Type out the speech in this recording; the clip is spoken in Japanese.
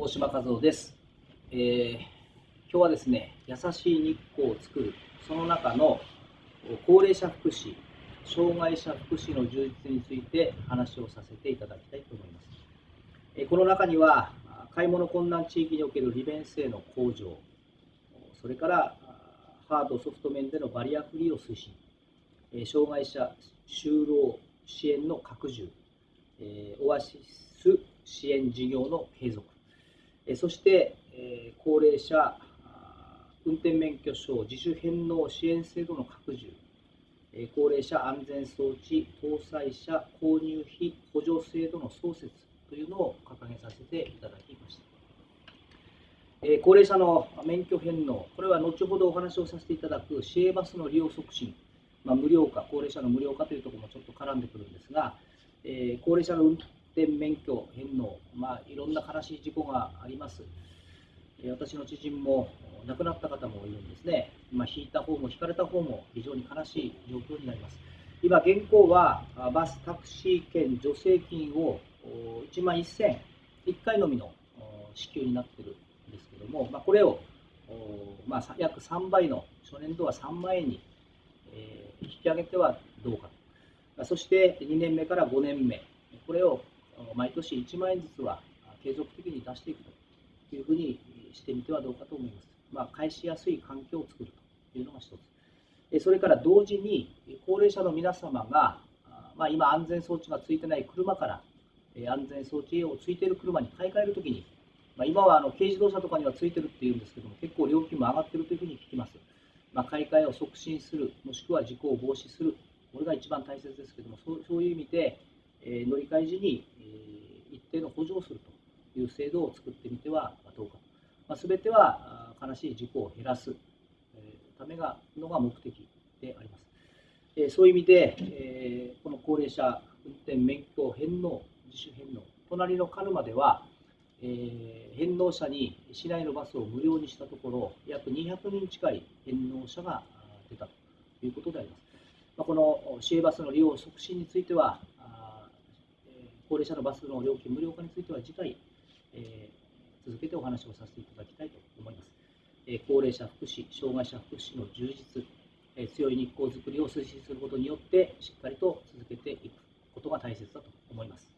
大島和夫です、えー、今日はですね優しい日光を作るその中の高齢者福祉障害者福祉の充実について話をさせていただきたいと思います、えー、この中には買い物困難地域における利便性の向上それからハードソフト面でのバリアフリーを推進え障害者就労支援の拡充えオアシス支援事業の継続そしてえ高齢者運転免許証自主返納支援制度の拡充。え高齢者安全装置搭載者購入費補助制度の創設というのを掲げさせていただきました。え高齢者の免許返納これは後ほどお話をさせていただく市営バスの利用促進。まあ、無料化、高齢者の無料化というところもちょっと絡んでくるんですが、えー、高齢者の運転免許返納、まあ、いろんな悲しい事故があります。私の知人も亡くなった方もいるんですね。まあ、引いた方も引かれた方も非常に悲しい状況になります。今、現行はバス、タクシー券、助成金を1万1000、1回のみの支給になっているんですけども、まあ、これを、まあ、約3倍の初年度は3万円に引き上げてはどうかと。そして2年目から5年目、これを毎年1万円ずつは継続的に出していくというふうにしてみてはどうかと思います。まあ、返しやすい環境を作るというのが一つ。それから同時に高齢者の皆様が、まあ、今安全装置がついてない車から安全装置をついている車に買い替えるときに、まあ、今はあの軽自動車とかにはついてるっていうんですけども結構料金も上がってるというふうに聞きます。まあ、買い替えを促進する、もしくは事故を防止する、これが一番大切ですけども、そうそういう意味で、え、乗り換え時に、え、一定の補助をするという制度を作ってみてはどうか。まあ、全ては悲しい事故を減らす、ためがのが目的であります。え、そういう意味で、え、この高齢者運転免許返納、自主返納、隣の鹿沼では、え、返納者に市内のバスを無料にしたところ、約200人近い返納者が出たということであります。ま、この市営バスの利用促進については、高齢者のバスの料金無料化については次回、えー、続けてお話をさせていただきたいと思います。えー、高齢者福祉、障害者福祉の充実、えー、強い日光づくりを推進することによって、しっかりと続けていくことが大切だと思います。